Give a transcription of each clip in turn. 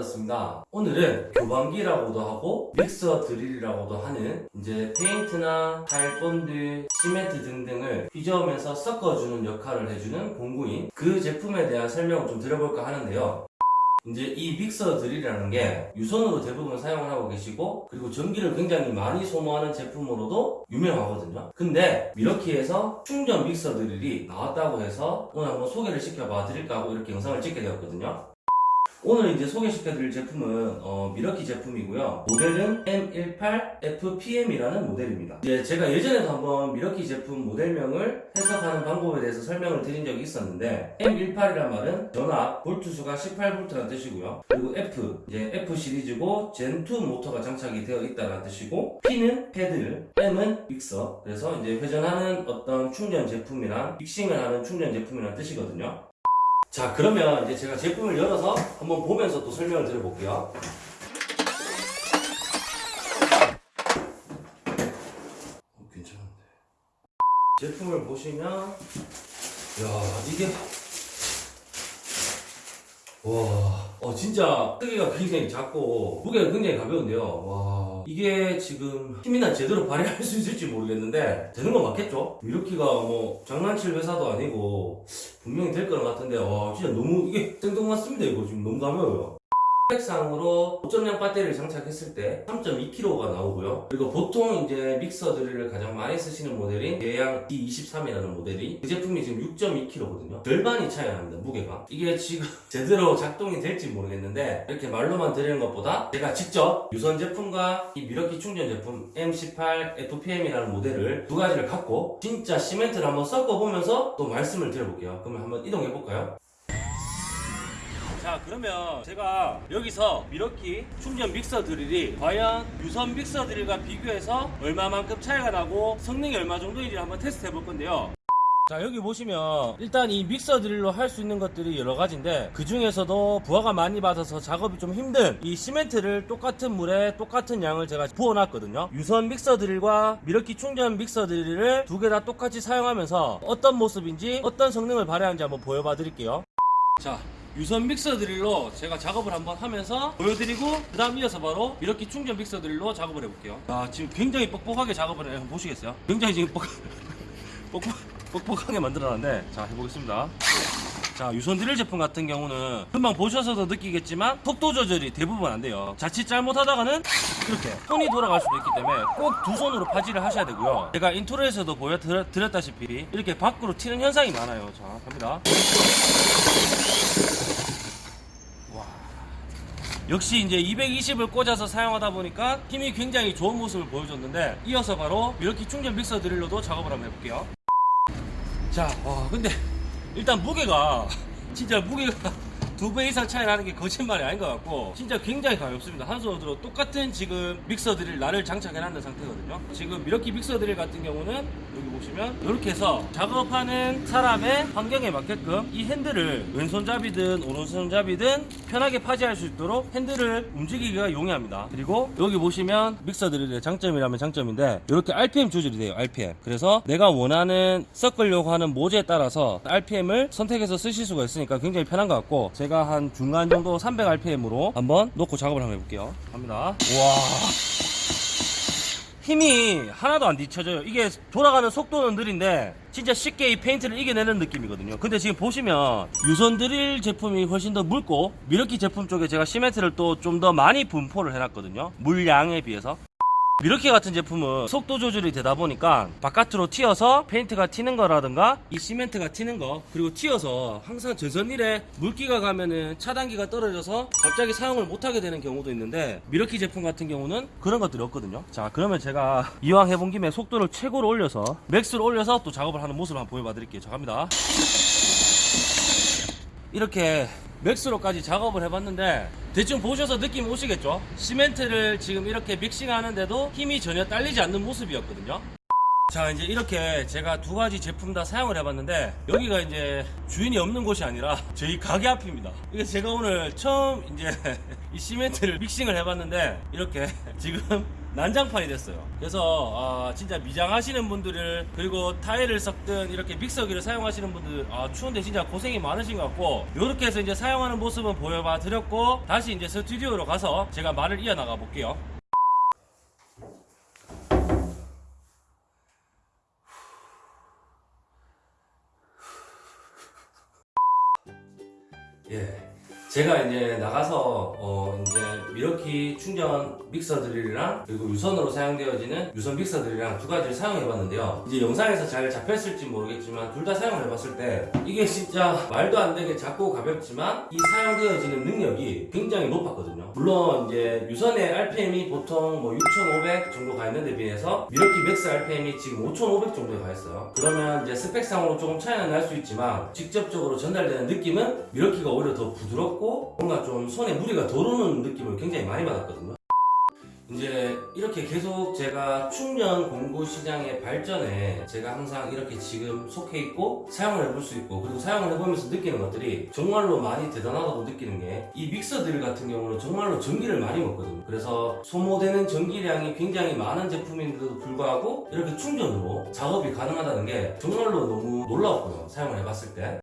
브라더스입니다. 오늘은 교반기라고도 하고 믹서 드릴이라고도 하는 이제 페인트나 타일 본드, 시멘트 등등을 휘저으면서 섞어주는 역할을 해주는 공구인 그 제품에 대한 설명을 좀 드려볼까 하는데요. 이제 이 믹서 드릴이라는 게 유선으로 대부분 사용을 하고 계시고 그리고 전기를 굉장히 많이 소모하는 제품으로도 유명하거든요. 근데 밀워키에서 충전 믹서 드릴이 나왔다고 해서 오늘 한번 소개를 시켜봐 드릴까 하고 이렇게 영상을 찍게 되었거든요. 오늘 이제 소개시켜드릴 제품은 어, 밀워키 제품이고요. 모델은 M18FPM이라는 모델입니다. 이제 제가 예전에도 한번 밀워키 제품 모델명을 해석하는 방법에 대해서 설명을 드린 적이 있었는데 M18이란 말은 전압 볼트수가 18V라는 뜻이고요. 그리고 F 이제 F 시리즈고 Gen2 모터가 장착이 되어 있다는 뜻이고 P는 paddle, M은 믹서. 그래서 이제 회전하는 어떤 충전 제품이랑 믹싱을 하는 충전 제품이라는 뜻이거든요. 자 그러면 이제 제가 제품을 열어서 한번 보면서 또 설명을 드려볼게요. 어, 괜찮은데. 제품을 보시면 야 이게 와, 어, 진짜 크기가 굉장히 작고 무게가 굉장히 가벼운데요. 와, 이게 지금 힘이나 제대로 발휘할 수 있을지 모르겠는데 되는 건 맞겠죠? 미르키가 뭐 장난칠 회사도 아니고 분명히 될 거는 같은데 와, 진짜 너무 이게 생뚱맞습니다. 이거 지금 너무 가벼워요. 스펙상으로 5.0 배터리를 장착했을 때 3.2kg가 나오고요. 그리고 보통 이제 믹서 드릴을 가장 많이 쓰시는 모델인 예양 D23이라는 모델이 그 제품이 지금 6.2kg거든요. 절반이 차이 납니다. 무게가. 이게 지금 제대로 작동이 될지 모르겠는데 이렇게 말로만 드리는 것보다 제가 직접 유선 제품과 이 미러키 충전 제품 M18 FPM이라는 모델을 두 가지를 갖고 진짜 시멘트를 한번 섞어보면서 또 말씀을 드려볼게요. 그러면 한번 이동해 볼까요? 자 그러면 제가 여기서 밀워키 충전 믹서 드릴이 과연 유선 믹서 드릴과 비교해서 얼마만큼 차이가 나고 성능이 얼마 정도인지 한번 테스트 해볼 건데요. 자 여기 보시면 일단 이 믹서 드릴로 할 수 있는 것들이 여러 가지인데 그 중에서도 부하가 많이 받아서 작업이 좀 힘든 이 시멘트를 똑같은 물에 똑같은 양을 제가 부어놨거든요. 유선 믹서 드릴과 밀워키 충전 믹서 드릴을 두 개 다 똑같이 사용하면서 어떤 모습인지 어떤 성능을 발휘하는지 한번 보여봐 드릴게요. 자 유선 믹서 드릴로 제가 작업을 한번 하면서 보여드리고 그 다음 이어서 바로 밀워키 충전 믹서 드릴로 작업을 해볼게요. 자 지금 굉장히 뻑뻑하게 작업을 해요 보시겠어요? 굉장히 지금 뻑, 뻑 뻑, 뻑뻑하게 만들어놨는데. 자 해보겠습니다 자 유선 드릴 제품 같은 경우는 금방 보셔서도 느끼겠지만 속도 조절이 대부분 안 돼요. 자칫 잘못하다가는 이렇게 손이 돌아갈 수도 있기 때문에 꼭 두 손으로 파지를 하셔야 되고요. 제가 인트로에서도 보여드렸다시피 이렇게 밖으로 튀는 현상이 많아요. 자 갑니다. 역시 이제 220을 꽂아서 사용하다 보니까 힘이 굉장히 좋은 모습을 보여줬는데 이어서 바로 이렇게 충전 믹서 드릴로도 작업을 한번 해볼게요. 자, 와 근데 일단 무게가 진짜 무게가 두 배 이상 차이 나는 게 거짓말이 아닌 것 같고 진짜 굉장히 가볍습니다. 한 손으로 들어 똑같은 지금 믹서 드릴 날을 장착해 놨는 상태거든요. 지금 미러키 믹서 드릴 같은 경우는 여기 보시면 이렇게 해서 작업하는 사람의 환경에 맞게끔 이 핸들을 왼손잡이든 오른손잡이든 편하게 파지할 수 있도록 핸들을 움직이기가 용이합니다. 그리고 여기 보시면 믹서 드릴의 장점이라면 장점인데 이렇게 RPM 조절이 돼요 RPM 그래서 내가 원하는 섞으려고 하는 모재에 따라서 RPM을 선택해서 쓰실 수가 있으니까 굉장히 편한 것 같고 제가 한 중간 정도 300rpm으로 한번 놓고 작업을 한번 해볼게요. 갑니다. 와. 힘이 하나도 안 뒤쳐져요. 이게 돌아가는 속도는 느린데 진짜 쉽게 이 페인트를 이겨내는 느낌이거든요. 근데 지금 보시면 유선 드릴 제품이 훨씬 더 묽고 밀워키 제품 쪽에 제가 시멘트를 또 좀 더 많이 분포를 해놨거든요. 물량에 비해서 밀워키 같은 제품은 속도 조절이 되다 보니까 바깥으로 튀어서 페인트가 튀는 거라든가 이 시멘트가 튀는 거 그리고 튀어서 항상 전선일에 물기가 가면은 차단기가 떨어져서 갑자기 사용을 못하게 되는 경우도 있는데 밀워키 제품 같은 경우는 그런 것들이 없거든요. 자 그러면 제가 이왕 해본 김에 속도를 최고로 올려서 max로 올려서 또 작업을 하는 모습을 한번 보여봐 드릴게요. 자 갑니다. 이렇게 max로까지 작업을 해봤는데 대충 보셔서 느낌 오시겠죠? 시멘트를 지금 이렇게 믹싱 하는데도 힘이 전혀 딸리지 않는 모습이었거든요 자 이제 이렇게 제가 두 가지 제품 다 사용을 해봤는데 여기가 이제 주인이 없는 곳이 아니라 저희 가게 앞입니다 이게 제가 오늘 처음 이제 이 시멘트를 믹싱을 해봤는데 이렇게 지금 난장판이 됐어요. 그래서 아, 진짜 미장하시는 분들을 그리고 타일을 섞든 이렇게 믹서기를 사용하시는 분들 아, 추운데 진짜 고생이 많으신 것 같고 이렇게 해서 이제 사용하는 모습은 보여봐 드렸고 다시 이제 스튜디오로 가서 제가 말을 이어나가 볼게요. 예. 제가 이제 나가서 어 이제 밀워키 충전 믹서 드릴이랑 그리고 유선으로 사용되어지는 유선 믹서 드릴이랑 두 가지를 사용해 봤는데요. 이제 영상에서 잘 잡혔을지 모르겠지만 둘 다 사용을 해봤을 때 이게 진짜 말도 안 되게 작고 가볍지만 이 사용되어지는 능력이 굉장히 높았거든요. 물론 이제 유선의 RPM이 보통 뭐 6,500 정도 가 있는데 비해서 밀워키 max RPM이 지금 5,500 정도에 가 있어요. 그러면 이제 스펙상으로 조금 차이는 날 수 있지만 직접적으로 전달되는 느낌은 밀워키가 오히려 더 부드럽고 뭔가 좀 손에 무리가 덜 오는 느낌을 굉장히 많이 받았거든요. 이제 이렇게 계속 제가 충전 공구 시장의 발전에 제가 항상 이렇게 지금 속해 있고 사용을 해볼 수 있고 그리고 사용을 해보면서 느끼는 것들이 정말로 많이 대단하다고 느끼는 게 이 믹서들 같은 경우는 정말로 전기를 많이 먹거든요. 그래서 소모되는 전기량이 굉장히 많은 제품인데도 불구하고 이렇게 충전으로 작업이 가능하다는 게 정말로 너무 놀라웠고요. 사용을 해봤을 때.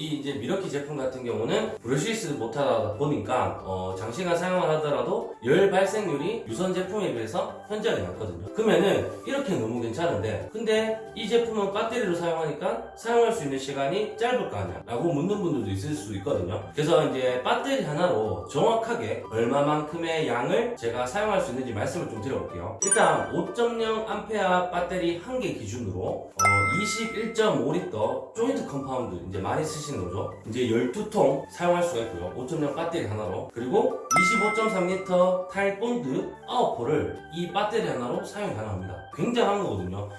이 이제 미러키 제품 같은 경우는 브러시스 못하다 보니까 어, 장시간 사용을 하더라도 열 발생률이 유선 제품에 비해서 현저하게 낮거든요. 그러면은 이렇게 너무 괜찮은데 근데 이 제품은 배터리로 사용하니까 사용할 수 있는 시간이 짧을 거 아니야 라고 묻는 분들도 있을 수 있거든요. 그래서 이제 배터리 하나로 정확하게 얼마만큼의 양을 제가 사용할 수 있는지 말씀을 좀 드려볼게요. 일단 5.0A 배터리 한 개 기준으로 어, 21.5리터 joint compound 이제 많이 쓰시 는 거죠. 이제 12통 사용할 수가 있고요. 5.0 배터리 하나로. 그리고 25.3리터 타일 본드 9포를 이 배터리 하나로 사용 가능합니다. 굉장한 거거든요.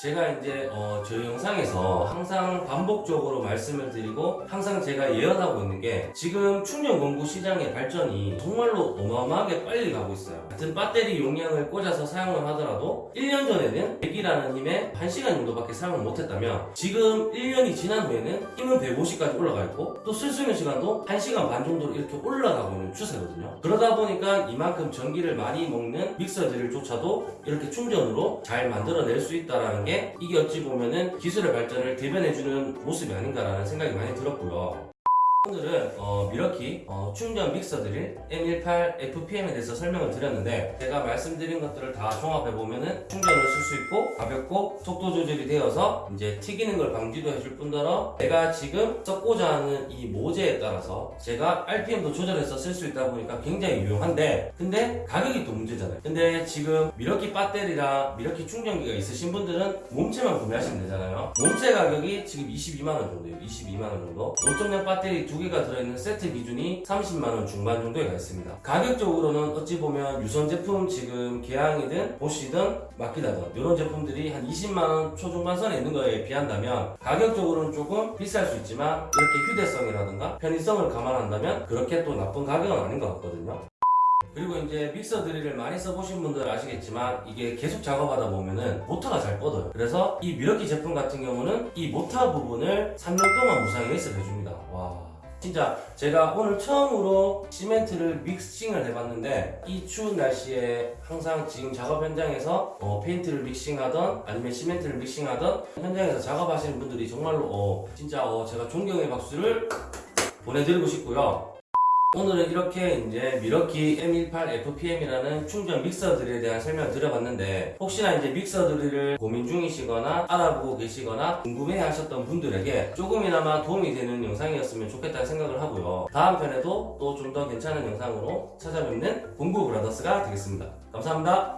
제가 이제 어, 저희 영상에서 항상 반복적으로 말씀을 드리고 항상 제가 예언하고 있는 게 지금 충전 공구 시장의 발전이 정말로 어마어마하게 빨리 가고 있어요. 같은 배터리 용량을 꽂아서 사용을 하더라도 1년 전에는 100이라는 힘에 1시간 정도밖에 사용을 못했다면 지금 1년이 지난 후에는 힘은 150까지 올라가 있고 또 쓸 수 있는 시간도 1시간 반 정도로 이렇게 올라가고 있는 추세거든요. 그러다 보니까 이만큼 전기를 많이 먹는 믹서들조차도 이렇게 충전으로 잘 만들어낼 수 있다라는 게 이게 어찌 보면은 기술의 발전을 대변해주는 모습이 아닌가라는 생각이 많이 들었고요. 오늘은 어, 미러키 어, 충전 믹서 드릴 M18 FPM에 대해서 설명을 드렸는데 제가 말씀드린 것들을 다 종합해 보면 은 충전을 쓸 수 있고 가볍고 속도 조절이 되어서 이제 튀기는 걸 방지도 해줄 뿐더러 내가 지금 썼고자 하는 이 모재에 따라서 제가 RPM도 조절해서 쓸 수 있다 보니까 굉장히 유용한데 근데 가격이 또 문제잖아요. 근데 지금 미러키 배터리랑 미러키 충전기가 있으신 분들은 몸체만 구매하시면 되잖아요. 몸체 가격이 지금 22만원 정도예요. 22만원 정도. 5.0 배터리 두 개가 들어있는 세트 기준이 30만원 중반 정도에 가 있습니다. 가격적으로는 어찌 보면 유선 제품 지금 개항이든 보시든 마키다든 이런 제품들이 한 20만원 초중반선에 있는 거에 비한다면 가격적으로는 조금 비쌀 수 있지만 이렇게 휴대성이라든가 편의성을 감안한다면 그렇게 또 나쁜 가격은 아닌 것 같거든요. 그리고 이제 믹서 드릴을 많이 써보신 분들 아시겠지만 이게 계속 작업하다 보면은 모터가 잘 뻗어요. 그래서 이 밀워키 제품 같은 경우는 이 모터 부분을 3년 동안 무상 AS 해줍니다. 와. 진짜 제가 오늘 처음으로 시멘트를 믹싱을 해봤는데 이 추운 날씨에 항상 지금 작업 현장에서 어, 페인트를 믹싱하던 아니면 시멘트를 믹싱하던 현장에서 작업하시는 분들이 정말로 어, 진짜 어, 제가 존경의 박수를 보내드리고 싶고요. 오늘은 이렇게 이제 밀워키 M18 FPM이라는 충전 믹서 드릴에 대한 설명을 드려봤는데 혹시나 이제 믹서 드릴을 고민 중이시거나 알아보고 계시거나 궁금해 하셨던 분들에게 조금이나마 도움이 되는 영상이었으면 좋겠다는 생각을 하고요. 다음 편에도 또 좀 더 괜찮은 영상으로 찾아뵙는 공구 브라더스가 되겠습니다. 감사합니다.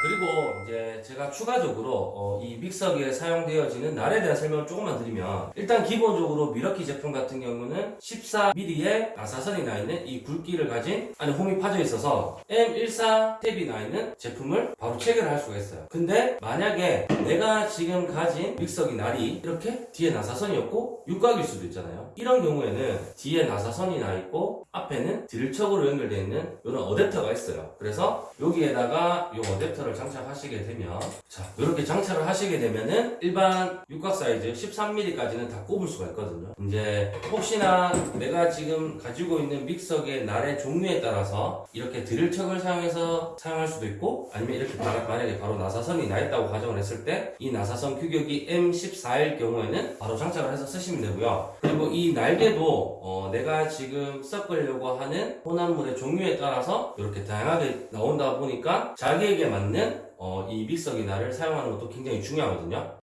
자, 그리고 이제 제가 추가적으로 어, 이 믹서기에 사용되어지는 날에 대한 설명을 조금만 드리면 일단 기본적으로 밀워키 제품 같은 경우는 14mm의 나사선이 나 있는 이 굵기를 가진 안에 홈이 파져 있어서 M14 탭이 나 있는 제품을 바로 체결할 수가 있어요. 근데 만약에 내가 지금 가진 믹서기 날이 이렇게 뒤에 나사선이 없고 육각일 수도 있잖아요. 이런 경우에는 뒤에 나사선이 나 있고 앞에는 드릴척으로 연결되어 있는 이런 어댑터가 있어요. 그래서 여기에다가 이 어댑터를 믹서를 장착하시게 되면 자 이렇게 장착을 하시게 되면은 일반 육각 사이즈 13mm까지는 다 꼽을 수가 있거든요. 이제 혹시나 내가 지금 가지고 있는 믹서기의 날의 종류에 따라서 이렇게 드릴척을 사용해서 사용할 수도 있고 아니면 이렇게 바- 만약에 바로 나사선이 나 있다고 가정을 했을 때 이 나사선 규격이 M14일 경우에는 바로 장착을 해서 쓰시면 되고요. 그리고 이 날개도 어, 내가 지금 섞으려고 하는 혼합물의 종류에 따라서 이렇게 다양하게 나온다 보니까 자기에게 맞는 어, 이 날을 사용하는 것도 굉장히 중요하거든요